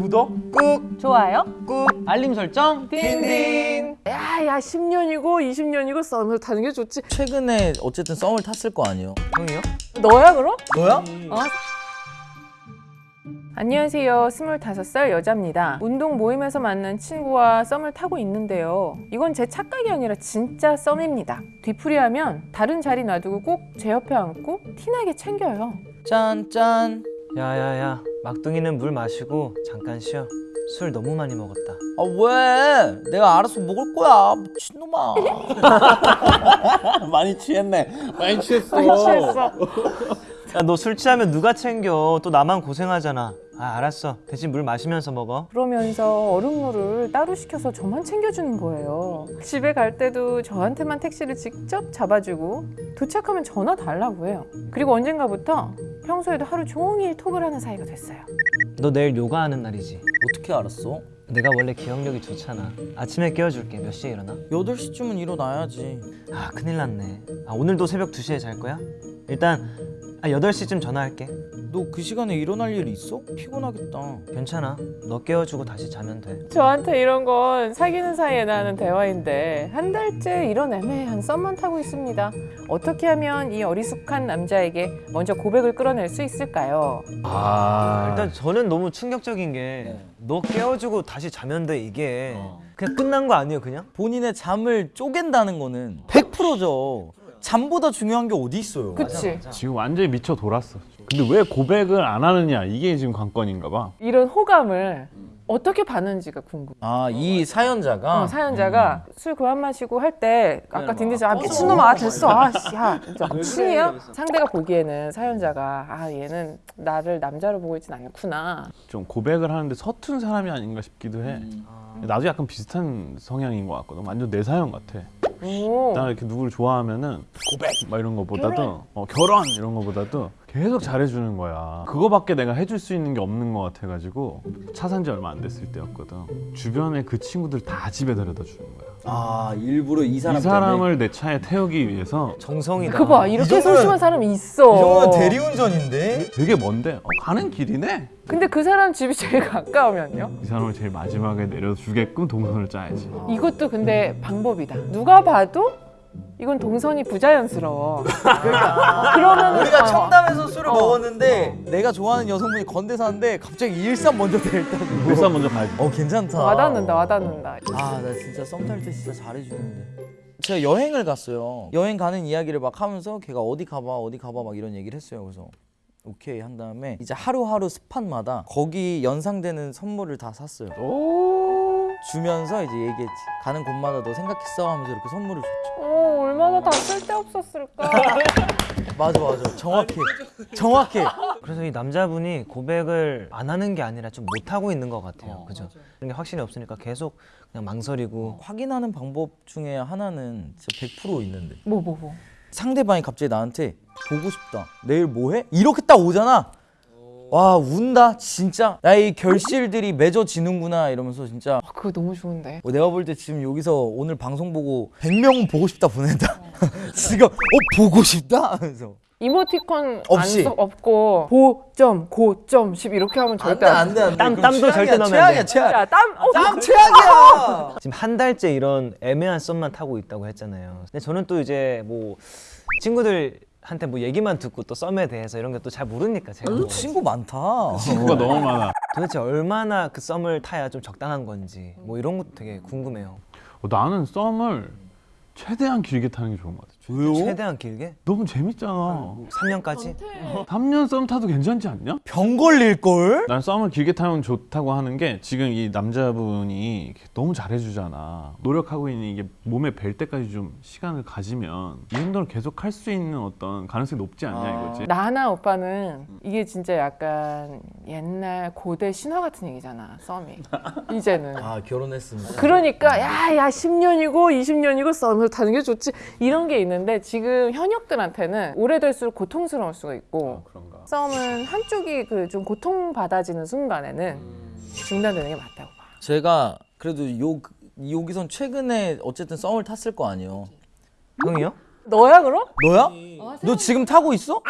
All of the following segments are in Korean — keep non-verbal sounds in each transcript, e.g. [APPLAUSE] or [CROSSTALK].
구독 꾹. 좋아요? 꾹. 알림 설정. 딘딘. 야야 10년이고 20년이고 썸을 타는 게 좋지. 최근에 어쨌든 썸을 탔을 거 아니에요? 형이요? 너야 그럼? 너야? 어? 안녕하세요. 25살 여자입니다. 운동 모임에서 만난 친구와 썸을 타고 있는데요. 이건 제 착각이 아니라 진짜 썸입니다. 뒤풀이하면 다른 자리 놔두고 꼭 제 옆에 앉고 티나게 챙겨요. 짠짠. 야야야 막둥이는 물 마시고 잠깐 쉬어. 술 너무 많이 먹었다. 아 왜? 내가 알아서 먹을 거야 미친놈아. [LAUGHS] 많이 취했네. 많이 취했어. 취했어. [LAUGHS] 야너술 취하면 누가 챙겨? 또 나만 고생하잖아. 아 알았어. 대신 물 마시면서 먹어. 그러면서 얼음물을 따로 시켜서 저만 챙겨주는 거예요. 집에 갈 때도 저한테만 택시를 직접 잡아주고 도착하면 전화 달라고 해요. 그리고 언젠가부터 평소에도 하루 종일 톡을 하는 사이가 됐어요 너 내일 요가하는 날이지 어떻게 알았어? 내가 원래 기억력이 좋잖아 아침에 깨워줄게 몇 시에 일어나? 8시쯤은 일어나야지 아 큰일 났네 아 오늘도 새벽 2시에 잘 거야? 일단 아 8시쯤 전화할게 너 그 시간에 일어날 일 있어? 피곤하겠다 괜찮아 너 깨워주고 다시 자면 돼 저한테 이런 건 사귀는 사이에 나는 대화인데 한 달째 이런 애매한 썸만 타고 있습니다 어떻게 하면 이 어리숙한 남자에게 먼저 고백을 끌어낼 수 있을까요? 아 일단 저는 너무 충격적인 게 네. 너 깨워주고 다시 자면 돼 이게 어. 그냥 끝난 거 아니에요 그냥? 본인의 잠을 쪼갠다는 거는 100%죠 잠보다 중요한 게 어디 있어요 그치? 지금 완전히 미쳐 돌았어. 근데 왜 고백을 안 하느냐 이게 지금 관건인가 봐. 이런 호감을 어떻게 받는지가 궁금해 아이 사연자가 어, 사연자가 술 그만 마시고 할 때 아까 막 딘딘 아 미친놈아 아, 됐어 아야 진짜 미친이야 상대가 보기에는 사연자가 아 얘는 나를 남자로 보고 있진 않구나 좀 고백을 하는데 서툰 사람이 아닌가 싶기도 해. 나도 약간 비슷한 성향인 것 같거든. 완전 내 사연 같아. 오. 나 이렇게 누구를 좋아하면은 고백! 막 이런 거보다도 어, 결혼! 이런 거보다도 계속 잘해주는 거야. 그거밖에 내가 해줄 수 있는 게 없는 것 같아가지고 차 산 지 얼마 안 됐을 때였거든. 주변에 그 친구들 다 집에 데려다 주는 거야. 아 일부러 이 사람 이 사람을 내 차에 태우기 위해서 정성이다 그거 봐 이렇게 소심한 사람이 있어 이 정도면 대리운전인데? 되게 먼데 어, 가는 길이네. 근데 그 사람 집이 제일 가까우면요? 이 사람을 제일 마지막에 내려주게끔 동선을 짜야지. 이것도 근데 방법이다 누가 봐도 이건 동선이 부자연스러워. 그러면 우리가 청담에서 술을 어. 먹었는데 내가 좋아하는 여성분이 건대사인데 갑자기 일산 먼저 데려다 울산 먼저 가야지. 어 괜찮다. 와닿는다 와닿는다. 아 나 진짜 썸 탈 때 진짜 잘해주는데. 제가 여행을 갔어요. 여행 가는 이야기를 막 하면서 걔가 어디 가봐 어디 가봐 막 이런 얘기를 했어요. 그래서 오케이 한 다음에 이제 하루하루 스팟마다 거기 연상되는 선물을 다 샀어요. 오, 주면서 이제 얘기했지. 가는 곳마다 너 생각했어 하면서 이렇게 선물을 줬죠. 오 얼마나 다 쓸데없었을까. [LAUGHS] 맞아 맞아. 정확해. 정확해. 그래서 이 남자분이 고백을 안 하는 게 아니라 좀 못하고 있는 것 같아요. 어, 그죠? 그런 게 확신이 없으니까 계속 그냥 망설이고. 확인하는 방법 중에 하나는 진짜 100% 있는데. 뭐 뭐, 뭐. 상대방이 갑자기 나한테 보고 싶다. 내일 뭐해? 이렇게 딱 오잖아 와 운다? 진짜? 야이 결실들이 맺어지는구나 이러면서 진짜. 아, 그거 너무 좋은데. 어, 내가 볼 때 지금 여기서 오늘 방송 보고 100명은 보고 싶다 보낸다? [LAUGHS] 지금 어 보고 싶다? 하면서. 이모티콘 없이. 안 써, 없고 고점 고점 10 이렇게 하면 절대 안 안돼 안돼. 땀- 땀도 절대 넣으면 안 최악이야 돼. 최악. 야땀 어, 땀 최악이야. 지금 한 달째 이런 애매한 썸만 타고 있다고 했잖아요. 근데 저는 또 이제 뭐 친구들 한테 뭐 얘기만 듣고 또 썸에 대해서 이런 게 또 잘 모르니까 제가 뭐 친구 많다 친구가 너무 많아. 도대체 얼마나 그 썸을 타야 좀 적당한 건지 뭐 이런 것도 되게 궁금해요 어, 나는 썸을 최대한 길게 타는 게 좋은 것 같아. 왜요? 최대한 길게? 너무 재밌잖아. 3년까지? 3년 썸 타도 괜찮지 않냐? 병 걸릴걸? 난 썸을 길게 타면 좋다고 하는 게 지금 이 남자분이 너무 잘해주잖아. 노력하고 있는 이게 몸에 뵐 때까지 좀 시간을 가지면 이 정도는 계속 할 수 있는 어떤 가능성이 높지 않냐 이거지. 나나 오빠는 이게 진짜 약간 옛날 고대 신화 같은 얘기잖아 썸이 이제는 아 결혼했습니다 그러니까 야야 10년이고 20년이고 썸을 타는 게 좋지 이런 게 있는데 지금 현역들한테는 오래될수록 고통스러울 수가 있고 그런가. 썸은 한쪽이 그 좀 고통받아지는 순간에는 중단되는 게 맞다고 봐 제가 그래도 요 여기선 최근에 어쨌든 썸을 탔을 거 아니에요 형이요? 너야 그럼? 너야? 너 지금 타고 있어?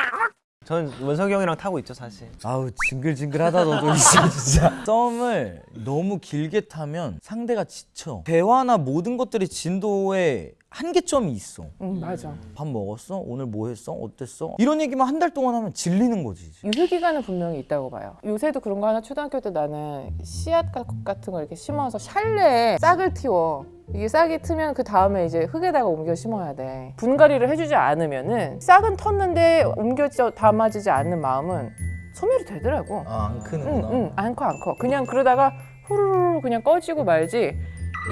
전 원석이 형이랑 타고 있죠 사실. 아우 징글징글하다 너도 [LAUGHS] 진짜 진짜 썸을 너무 길게 타면 상대가 지쳐 대화나 모든 것들이 진도에 한계점이 있어 응 맞아. 밥 먹었어? 오늘 뭐 했어? 어땠어? 이런 얘기만 한 달 동안 하면 질리는 거지. 유효 기간은 분명히 있다고 봐요. 요새도 그런 거 하나 초등학교 때 나는 씨앗 가- 같은 거 이렇게 심어서 샬레에 싹을 틔워. 이게 싹이 트면 그 다음에 이제 흙에다가 옮겨 심어야 돼. 분갈이를 해주지 않으면은 싹은 텄는데 옮겨 담아지지 않는 마음은 소멸이 되더라고. 아안 응, 크는구나 응, 안 커, 안 커. 그냥 그러다가 후루루 그냥 꺼지고 말지.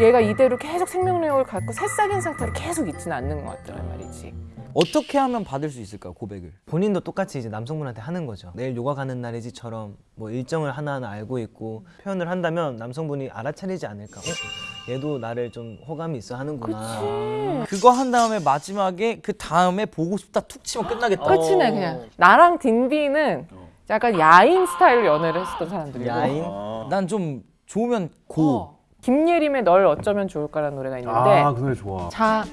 얘가 이대로 계속 생명력을 갖고 새싹인 상태로 계속 있지는 않는 것 같더란 말이지. 어떻게 하면 받을 수 있을까 고백을 본인도 똑같이 이제 남성분한테 하는 거죠. 내일 요가 가는 날이지처럼 뭐 일정을 하나하나 알고 있고 표현을 한다면 남성분이 알아차리지 않을까. 어? 얘도 나를 좀 호감이 있어 하는구나. 그거 한 다음에 마지막에 그 다음에 보고 싶다 툭 치면 끝나겠다 끝이네 그냥. 나랑 딘딘은 약간 야인 스타일로 연애를 했었던 사람들이고. 야인? 난 좀 좋으면 고 어. 김예림의 널 어쩌면 좋을까라는 노래가 있는데 아 그 노래 좋아. 자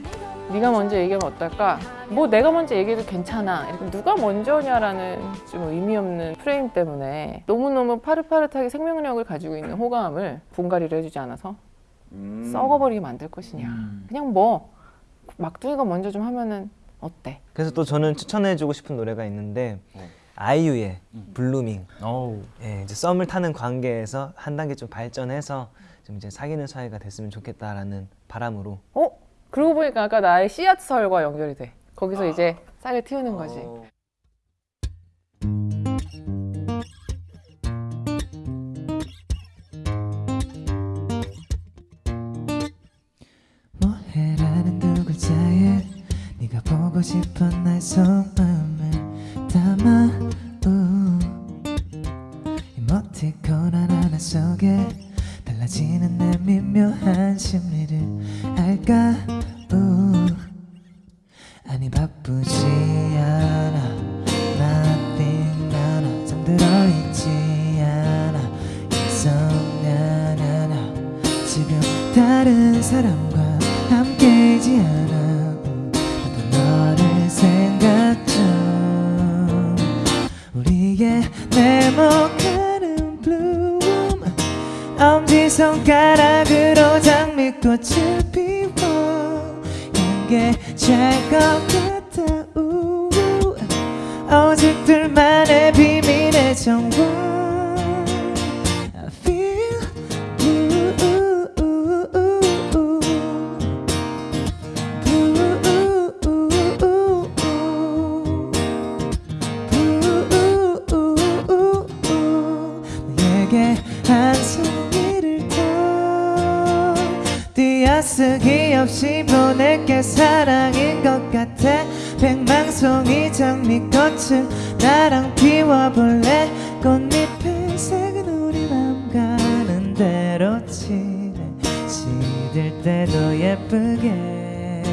네가 먼저 얘기하면 어떨까? 뭐 내가 먼저 얘기해도 괜찮아. 이렇게 누가 먼저냐라는 좀 의미 없는 프레임 때문에 너무너무 파릇파릇하게 생명력을 가지고 있는 호감을 분갈이를 해주지 않아서 썩어버리게 만들 것이냐. 그냥 뭐 막둥이가 먼저 좀 하면은 어때? 그래서 또 저는 추천해주고 싶은 노래가 있는데 아이유의 Blueming. 어우 예, 이제 썸을 타는 관계에서 한 단계 좀 발전해서 좀 이제 사귀는 사이가 됐으면 좋겠다라는 바람으로 어? 그러고 보니까 아까 나의 씨앗설과 연결이 돼. 거기서 이제 싹을 틔우는 거지. 뭐해라는 두 글자에 네가 보고 싶은 나의 속 미묘한 심리를 알까 장미꽃을 피워 향게 잘것 같 없이 보낼 게 사랑인 것 같아. 백망송이 장미꽃을 나랑 피워볼래? 꽃잎의 색은 우리 맘 가는 대로 칠해. 시들 때도 예쁘게.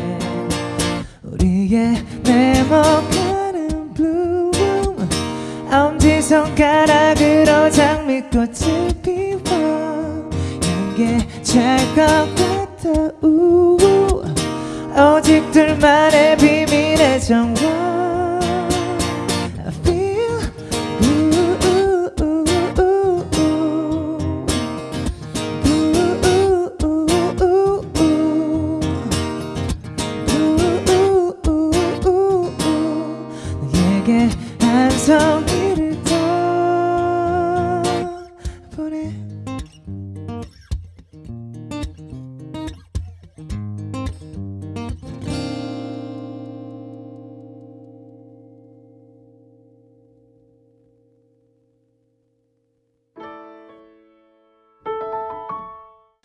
우리의 네모가는 bloom 엄지 손가락으로 장미꽃을 피워. 향게 잘것 같아. 우 오직 둘만의 비밀의 정원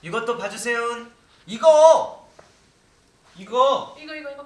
이것도 봐주세요. 이거! 이거! 이거 이거 이거